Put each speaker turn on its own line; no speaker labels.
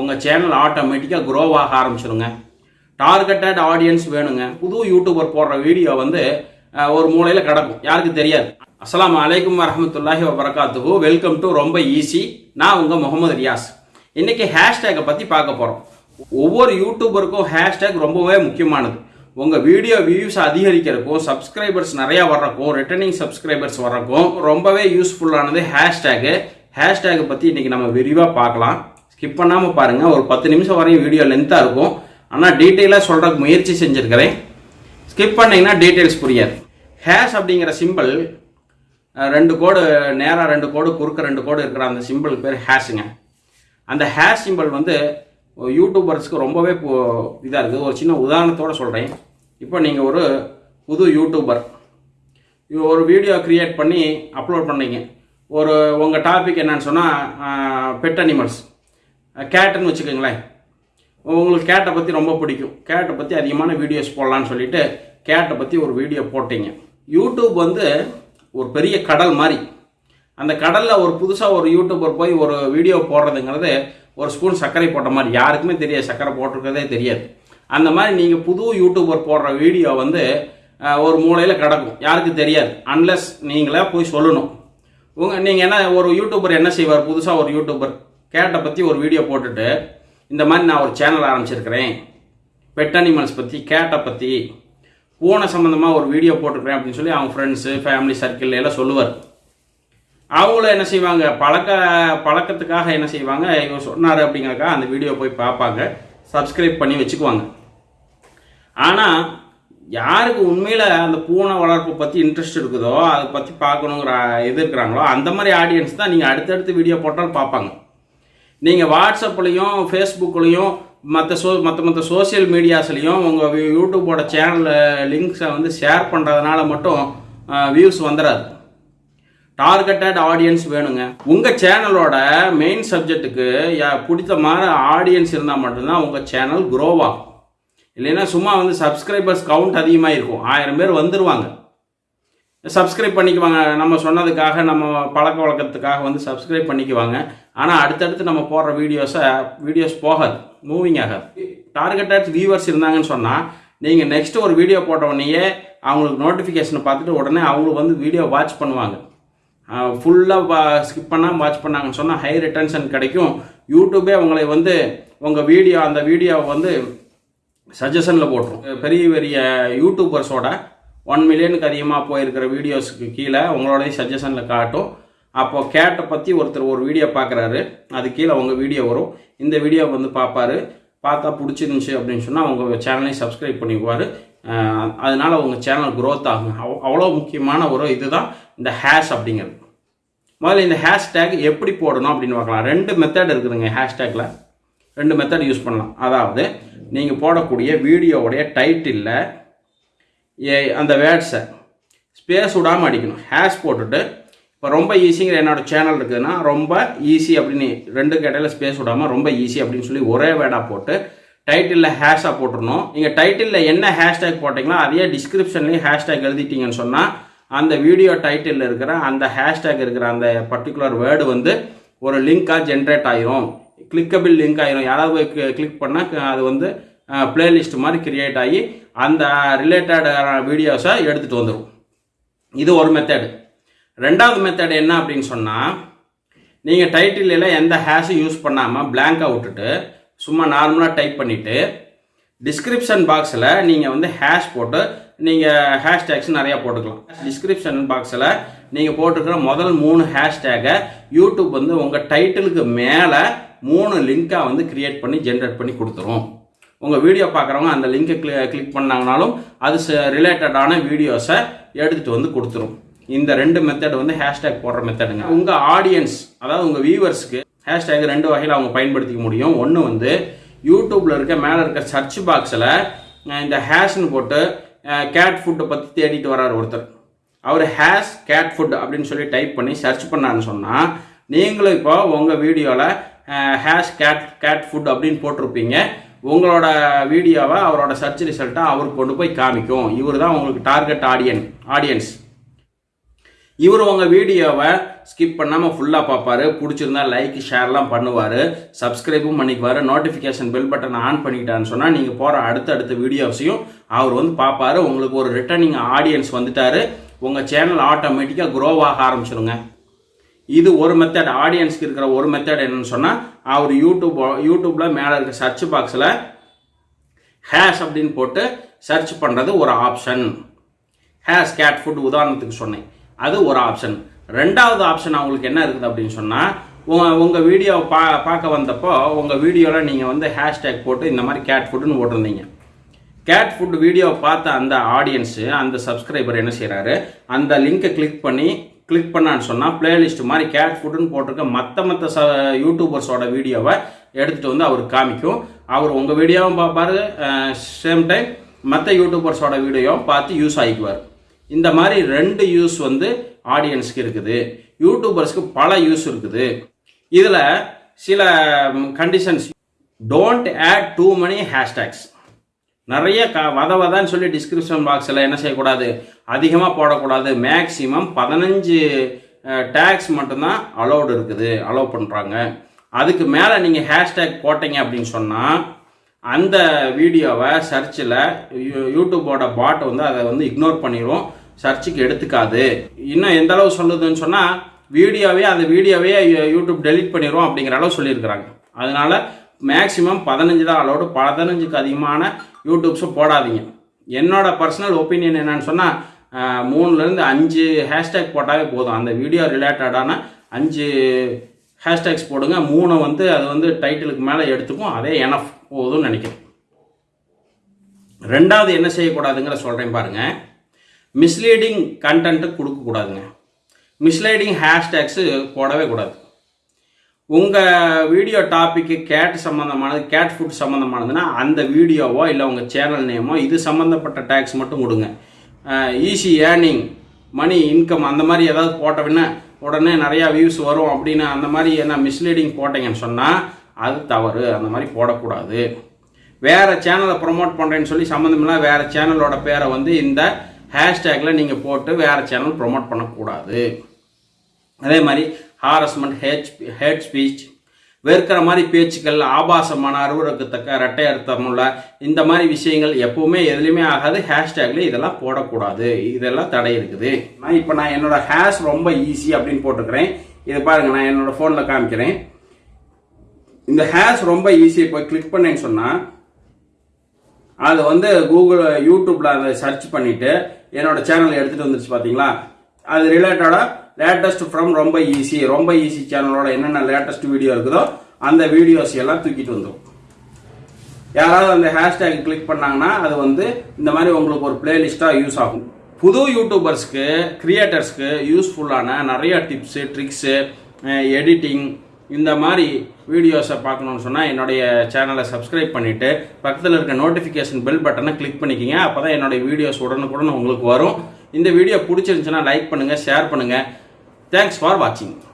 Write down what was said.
உங்கள் சேனல் ஆட்டோமேட்டிக்காக க்ரோ ஆக ஆரம்பிச்சிருங்க. டார்கெட்டட் ஆடியன்ஸ் வேணுங்க. புது யூடியூபர் போடுற வீடியோ வந்து ஒரு மூலையில் கிடக்கும். யாருக்கு தெரியாது. அஸ்லாம் அலைக்கும் வரமத்துல்லாஹி வபரகாத்துஹு. வெல்கம் டு ரொம்ப ஈஸி நான் உங்கள் முகமது ரியாஸ். இன்றைக்கி ஹேஷ்டேக்கை பற்றி பார்க்க போகிறோம் ஒவ்வொரு யூடியூபருக்கும் ஹேஷ்டேக் ரொம்பவே முக்கியமானது. உங்கள் வீடியோ வியூஸ் அதிகரிக்கிறக்கும் சப்ஸ்கிரைபர்ஸ் நிறையா வர்றக்கும் ரிட்டர்னிங் சப்ஸ்கிரைபர்ஸ் வர்றக்கும் ரொம்பவே யூஸ்ஃபுல்லானது ஹேஷ்டேக்கு ஹேஷ்டேக்கை பற்றி இன்றைக்கி நம்ம விரிவாக பார்க்கலாம். ஸ்கிப் பண்ணாமல் பாருங்கள் ஒரு பத்து நிமிஷம் வரையும் வீடியோ லென்த்தாக இருக்கும். ஆனால் டீட்டெயிலாக சொல்கிறதுக்கு முயற்சி செஞ்சுருக்கிறேன். ஸ்கிப் பண்ணீங்கன்னா டீட்டெயில்ஸ் புரியாது. ஹேஷ் அப்படிங்கிற சிம்பிள் ரெண்டு கோடு நேராக ரெண்டு கோடு குறுக்க ரெண்டு கோடு இருக்கிற அந்த சிம்பிளுக்கு பேர் ஹேஷுங்க அந்த ஹேஷ் சிம்பிள் வந்து யூடியூபர்ஸ்க்கு ரொம்பவே இதாக இருக்குது. ஒரு சின்ன உதாரணத்தோடு சொல்கிறேன் இப்போ நீங்கள் ஒரு புது யூடியூபர் ஒரு வீடியோ கிரியேட் பண்ணி அப்லோட் பண்ணீங்க. ஒரு உங்கள் டாபிக் என்னன்னு சொன்னால் பெட் அனிமல்ஸ் கேட்டுன்னு வச்சுக்கோங்களேன். உங்களுக்கு கேட்டை பற்றி ரொம்ப பிடிக்கும். கேட்டை பற்றி அதிகமான வீடியோஸ் போடலான்னு சொல்லிட்டு கேட்டை பற்றி ஒரு வீடியோ போட்டீங்க. யூடியூப் வந்து ஒரு பெரிய கடல் மாதிரி. அந்த கடலில் ஒரு புதுசாக ஒரு யூடியூபர் போய் ஒரு வீடியோ போடுறதுங்கிறது ஒரு ஸ்பூன் சர்க்கரை போட்ட மாதிரி. யாருக்குமே தெரியாது. சர்க்கரை போட்டிருக்கிறதே தெரியாது. அந்த மாதிரி நீங்கள் புது யூடியூபர் போடுற வீடியோ வந்து ஒரு மூலையில் கிடக்கும். யாருக்கு தெரியாது. அன்லெஸ் நீங்களே போய் சொல்லணும். உங்கள் நீங்கள் என்ன ஒரு யூடியூபர் என்ன செய்வார்? புதுசாக ஒரு யூடியூபர் கேட்டை பற்றி ஒரு வீடியோ போட்டுட்டு இந்த மாதிரி நான் ஒரு சேனல் ஆரம்பிச்சிருக்கிறேன். பெட் அனிமல்ஸ் பற்றி கேட்டை பற்றி பூனை சம்மந்தமாக ஒரு வீடியோ போட்டுக்கிறேன் அப்படின்னு சொல்லி அவங்க ஃப்ரெண்ட்ஸு ஃபேமிலி சர்க்கிள் எல்லாம் சொல்லுவார். அவங்களும் என்ன செய்வாங்க? பழக்க பழக்கத்துக்காக என்ன செய்வாங்க? இவர் சொன்னார் அப்படிங்கிறக்கா அந்த வீடியோ போய் பார்ப்பாங்க. சப்ஸ்கிரைப் பண்ணி வச்சுக்குவாங்க. ஆனால் யாருக்கு உண்மையில் அந்த பூனை வளர்ப்பு பற்றி இன்ட்ரெஸ்ட் இருக்குதோ அதை பற்றி பார்க்கணுங்கிற இது இருக்கிறாங்களோ அந்த மாதிரி ஆடியன்ஸ் தான் நீங்கள் அடுத்தடுத்து வீடியோ போட்டாலும் பார்ப்பாங்க. நீங்கள் வாட்ஸ்அப்லேயும் ஃபேஸ்புக்லேயும் மற்ற சோ மற்ற மற்ற சோஷியல் மீடியாஸ்லேயும் உங்கள் யூடியூப்போட சேனலில் லிங்க்ஸை வந்து ஷேர் பண்ணுறதுனால மட்டும் வியூஸ் வந்துடாது டார்கெட்டட் ஆடியன்ஸ் வேணுங்க. உங்கள் சேனலோட மெயின் சப்ஜெக்ட்டுக்கு பிடித்த மாதிரி ஆடியன்ஸ் இருந்தால் மட்டும்தான் உங்கள் சேனல் க்ரோ ஆகும். இல்லைன்னா சும்மா வந்து சப்ஸ்கிரைபர்ஸ் கவுண்ட் அதிகமாக இருக்கும் ஆயிரம் பேர் வந்துடுவாங்க சப்ஸ்கிரைப் பண்ணிக்குவாங்க. நம்ம சொன்னதுக்காக நம்ம பழக்க வழக்கத்துக்காக வந்து சப்ஸ்கிரைப் பண்ணிக்குவாங்க. ஆனால் அடுத்தடுத்து நம்ம போடுற வீடியோஸை வீடியோஸ் போகாது. மூவிங் ஆகாது. டார்கெட்டட் வியூவர்ஸ் இருந்தாங்கன்னு சொன்னால் நீங்கள் நெக்ஸ்ட் ஒரு வீடியோ போட்ட உடனேயே அவங்களுக்கு நோட்டிஃபிகேஷனை பார்த்துட்டு உடனே அவங்களுக்கு வந்து வீடியோ வாட்ச் பண்ணுவாங்க. ஃபுல்லாக ஸ்கிப் பண்ணாமல் வாட்ச் பண்ணாங்கன்னு சொன்னால் ஹை ரிட்டன்ஷன் கிடைக்கும். யூடியூபே உங்களை வந்து உங்கள் வீடியோ அந்த வீடியோவை வந்து சஜஷனில் போட்டுரும். பெரிய பெரிய யூடியூபர்ஸோட ஒன் மில்லியனுக்கு அதிகமாக போயிருக்கிற வீடியோஸுக்கு கீழே உங்களோடய சஜஷனில் காட்டும். அப்போது கேட்டை பற்றி ஒருத்தர் ஒரு வீடியோ பார்க்குறாரு. அது கீழே உங்கள் வீடியோ வரும். இந்த வீடியோ வந்து பார்ப்பாரு. பார்த்தா பிடிச்சிருந்துச்சி அப்படின்னு சொன்னால் உங்கள் சேனலையும் சப்ஸ்கிரைப் பண்ணிக்குவார். அதனால் உங்கள் சேனல் க்ரோத் ஆகும். அவ்வளோ முக்கியமான ஒரு இதுதான் இந்த ஹேஷ் அப்படிங்கிறது. முதல்ல இந்த ஹேஷ்டேக் எப்படி போடணும் அப்படின்னு பார்க்கலாம். ரெண்டு மெத்தட் இருக்குதுங்க ஹேஷ்டேக்கில் ரெண்டு மெத்தட் யூஸ் பண்ணலாம். அதாவது நீங்கள் போடக்கூடிய வீடியோவுடைய டைட்டிலில் அந்த வேர்ட்ஸை ஸ்பேஸ் விடாமல் அடிக்கணும். ஹேஷ் போட்டுட்டு இப்போ ரொம்ப ஈஸிங்கிற என்னோட சேனல் இருக்குதுன்னா ரொம்ப ஈஸி அப்படின்னு ரெண்டு கேட்டையில் ஸ்பேஸ் விடாமல் ரொம்ப ஈஸி அப்படின்னு சொல்லி ஒரே வேர்டாக போட்டு டைட்டிலில் ஹேஷாக போட்டுருணும் நீங்கள் டைட்டிலில் என்ன ஹேஷ்டேக் போட்டிங்களோ அதே டிஸ்கிரிப்ஷன்லேயும் ஹேஷ்டேக் எழுதிட்டீங்கன்னு சொன்னால் அந்த வீடியோ டைட்டிலில் இருக்கிற அந்த ஹேஷ்டேக் இருக்கிற அந்த பர்டிகுலர் வேர்டு வந்து ஒரு லிங்காக ஜென்ரேட் ஆயிரும். கிளிக்கபிள் லிங்க் ஆயிரும். யாராவது போய் கிளிக் பண்ணால் அது வந்து பிளேலிஸ்ட் மாதிரி கிரியேட் ஆகி அந்த ரிலேட்டடான வீடியோஸை எடுத்துகிட்டு வந்துடும் இது ஒரு மெத்தடு ரெண்டாவது மெத்தட் என்ன அப்படின்னு சொன்னால் நீங்கள் டைட்டிலில் எந்த ஹேஷும் யூஸ் பண்ணாமல் பிளாங்காக விட்டுட்டு சும்மா நார்மலாக டைப் பண்ணிவிட்டு டிஸ்கிரிப்ஷன் பாக்ஸில் நீங்கள் வந்து ஹேஷ் போட்டு நீங்கள் ஹேஷ்டேக்ஸ் நிறையா போட்டுக்கலாம். டிஸ்கிரிப்ஷன் பாக்ஸில் நீங்கள் போட்டுருக்கிற முதல் மூணு ஹேஷ்டேகை யூடியூப் வந்து உங்கள் டைட்டிலுக்கு மேலே மூணு லிங்காக வந்து கிரியேட் பண்ணி ஜென்ரேட் பண்ணி கொடுத்துரும். உங்கள் வீடியோ பார்க்குறவங்க அந்த லிங்கை கிளி கிளிக் பண்ணாங்கனாலும் அது ரிலேட்டடான வீடியோஸை எடுத்துகிட்டு வந்து கொடுத்துரும். இந்த ரெண்டு மெத்தட் வந்து ஹேஷ்டேக் போடுற மெத்தடுங்க உங்கள் ஆடியன்ஸ் அதாவது உங்கள் வியூவர்ஸ்க்கு ஹேஷ்டேக் ரெண்டு வகையில் அவங்க பயன்படுத்திக்க முடியும். ஒன்று வந்து யூடியூப்பில் இருக்க மேலே இருக்க சர்ச் பாக்ஸில் இந்த ஹேஷ்னு போட்டு கேட் ஃபுட்டை பற்றி தேடிட்டு வராரு ஒருத்தர். அவர் ஹேஷ் கேட் ஃபுட் அப்படின்னு சொல்லி டைப் பண்ணி சர்ச் பண்ணான்னு சொன்னால் நீங்களும் இப்போ உங்கள் வீடியோவில் ஹேஷ் கேட் கேட் ஃபுட் அப்படின்னு போட்டிருப்பீங்க. உங்களோட வீடியோவை அவரோட சர்ச் ரிசல்ட்டாக அவருக்கு கொண்டு போய் காமிக்கும். இவர் தான் உங்களுக்கு டார்கெட் ஆடியன் ஆடியன்ஸ் இவர் உங்கள் வீடியோவை ஸ்கிப் பண்ணாமல் ஃபுல்லாக பார்ப்பாரு. பிடிச்சிருந்தா லைக் ஷேர்லாம் பண்ணுவார். சப்ஸ்கிரைபும் பண்ணிக்குவார். நோட்டிஃபிகேஷன் பெல் பட்டன் ஆன் பண்ணிக்கிட்டான்னு சொன்னால் நீங்கள் போகிற அடுத்தடுத்த வீடியோஸையும் அவர் வந்து பார்ப்பாரு. உங்களுக்கு ஒரு ரிட்டர்னிங் ஆடியன்ஸ் வந்துட்டார். உங்கள் சேனல் ஆட்டோமேட்டிக்காக க்ரோவாக ஆரம்பிச்சிருங்க. இது ஒரு மெத்தட் ஆடியன்ஸ்க்கு இருக்கிற ஒரு மெத்தட் என்னன்னு சொன்னால் அவர் யூடியூப் யூடியூப்பில் மேலே இருக்க சர்ச் பாக்ஸில் ஹேஷ் அப்படின்னு போட்டு சர்ச் பண்ணுறது ஒரு ஆப்ஷன் ஹேஷ் கேட் ஃபுட் உதாரணத்துக்கு சொன்னேன். அது ஒரு ஆப்ஷன் ரெண்டாவது ஆப்ஷன் அவங்களுக்கு என்ன இருக்குது அப்படின்னு சொன்னால் உங்கள் உங்கள் வீடியோ பா பார்க்க வந்தப்போ உங்கள் வீடியோவில் நீங்கள் வந்து ஹேஷ்டேக் போட்டு இந்த மாதிரி கேட் ஃபுட்டுன்னு போட்டிருந்தீங்க. கேட் ஃபுட் வீடியோ பார்த்த அந்த ஆடியன்ஸு அந்த சப்ஸ்கிரைபர் என்ன செய்கிறாரு அந்த லிங்கை கிளிக் பண்ணி கிளிக் பண்ணான்னு சொன்னால் பிளேலிஸ்ட் மாதிரி கேட் ஃபுட்டுன்னு போட்டிருக்க மற்ற மற்ற ச யூடியூபர்ஸோட வீடியோவை எடுத்துகிட்டு வந்து அவர் காமிக்கும். அவர் உங்கள் வீடியோவும் பார்ப்பார். சேம் டைம் மற்ற யூடியூபர்ஸோட வீடியோவும் பார்த்து யூஸ் ஆகிக்குவார். இந்த மாதிரி ரெண்டு யூஸ் வந்து ஆடியன்ஸ்க்கு இருக்குது. யூடியூபர்ஸ்க்கு பல யூஸ் இருக்குது. இதில் சில conditions don't add too many hashtags நிறைய க வத வதன்னு சொல்லி டிஸ்கிரிப்ஷன் பாக்ஸில் என்ன செய்யக்கூடாது? அதிகமாக போடக்கூடாது. மேக்ஸிமம் பதினஞ்சு டேக்ஸ் மட்டும்தான் அலோடு இருக்குது. அலோவ் பண்ணுறாங்க அதுக்கு மேலே நீங்கள் ஹேஷ்டேக் போட்டீங்க அப்படின்னு சொன்னால் அந்த வீடியோவை சர்ச்சில் யூடியூபோட பாட் வந்து அதை வந்து இக்னோர் பண்ணிடும் சர்ச்சுக்கு எடுத்துக்காது. இன்னும் எந்த அளவு சொல்லுதுன்னு சொன்னால் வீடியோவே அந்த வீடியோவே யூடியூப் டெலிட் பண்ணிடும் அப்படிங்கிற அளவு சொல்லியிருக்கிறாங்க. அதனால மேக்ஸிமம் பதினஞ்சு தான் அலோடு பதினஞ்சுக்கு அதிகமான யூடியூப்ஸும் போடாதீங்க. என்னோட பர்சனல் ஒப்பீனியன் என்னன்னு சொன்னால் மூணுலேருந்து அஞ்சு ஹேஷ்டேக் போட்டாவே போதும். அந்த வீடியோ ரிலேட்டடான அஞ்சு ஹேஷ்டேக்ஸ் போடுங்க. மூணை வந்து அது வந்து டைட்டிலுக்கு மேலே எடுத்துக்கும். அதே எனஃப் போதும்னு நினைக்கிறேன். ரெண்டாவது என்ன செய்யக்கூடாதுங்கிற சொல்கிறேன் பாருங்கள் மிஸ்லீடிங் கண்டென்ட்டு கொடுக்கக்கூடாதுங்க. மிஸ்லீடிங் ஹேஷ்டேக்ஸு போடவே கூடாது. உங்கள் வீடியோ டாப்பிக்கு கேட் சம்மந்தமானது கேட் ஃபுட் சம்மந்தமானதுன்னா அந்த வீடியோவோ இல்லை உங்கள் சேனல் நேமோ இது சம்மந்தப்பட்ட டேக்ஸ் மட்டும் கொடுங்க. ஈஸி ஏர்னிங் மணி இன்கம் அந்த மாதிரி ஏதாவது போட்டவின்னா உடனே நிறையா வியூஸ் வரும் அப்படின்னு அந்த மாதிரி என்ன மிஸ்லீடிங் போட்டீங்கன்னு சொன்னால் அது தவறு. அந்த மாதிரி போடக்கூடாது. வேறு சேனலை ப்ரொமோட் பண்ணுறேன்னு சொல்லி சம்மந்தமில்லாம் வேறு சேனலோட பேரை வந்து இந்த ஹேஷ்டேக்கில் நீங்கள் போட்டு வேறு சேனல் ப்ரொமோட் பண்ணக்கூடாது. அதே மாதிரி ஹாரஸ்மெண்ட் ஹேட் ஹேட் ஸ்பீச் வெறுக்கிற மாதிரி பேச்சுக்கள் ஆபாசமான அருவருக்கத்தக்க ரெட்டை அர்த்தமுள்ள இந்த மாதிரி விஷயங்கள் எப்பவுமே எதுலையுமே ஆகாது. ஹேஷ்டேக்ல இதெல்லாம் போடக்கூடாது. இதெல்லாம் தடை இருக்குது. நான் இப்போ நான் என்னோட ஹேஷ் ரொம்ப ஈஸி அப்படின்னு போட்டுக்கிறேன். இதை பாருங்க நான் என்னோட ஃபோனில் காமிக்கிறேன். இந்த ஹேஷ் ரொம்ப ஈஸியாக போய் கிளிக் பண்ணேன்னு சொன்னால் அது வந்து கூகுள் யூடியூப்ல அதை சர்ச் பண்ணிட்டு என்னோட சேனல் எடுத்துட்டு வந்துருச்சு பார்த்தீங்களா அது ரிலேட்டடாக லேட்டஸ்ட் ஃப்ரம் ரொம்ப ஈஸி ரொம்ப ஈஸி சேனலோட என்னென்ன லேட்டஸ்ட் வீடியோ இருக்குதோ அந்த வீடியோஸ் எல்லாம் தூக்கிட்டு வந்துடும் யாராவது அந்த ஹேஷ்டேக் கிளிக் பண்ணாங்கன்னா அது வந்து இந்த மாதிரி உங்களுக்கு ஒரு பிளேலிஸ்ட்டாக யூஸ் ஆகும். புது யூடியூபர்ஸ்க்கு கிரியேட்டர்ஸ்க்கு யூஸ்ஃபுல்லான நிறைய டிப்ஸு ட்ரிக்ஸு எடிட்டிங் இந்த மாதிரி வீடியோஸை பார்க்கணுன்னு சொன்னால் என்னுடைய சேனலை சப்ஸ்கிரைப் பண்ணிவிட்டு பக்கத்தில் இருக்க நோட்டிஃபிகேஷன் பெல் பட்டனை கிளிக் பண்ணிக்கிங்க. அப்போ தான் என்னுடைய வீடியோஸ் உடனுக்குடன் உங்களுக்கு வரும். இந்த வீடியோ பிடிச்சிருந்துச்சுன்னா லைக் பண்ணுங்கள் ஷேர் பண்ணுங்கள் Thanks for watching.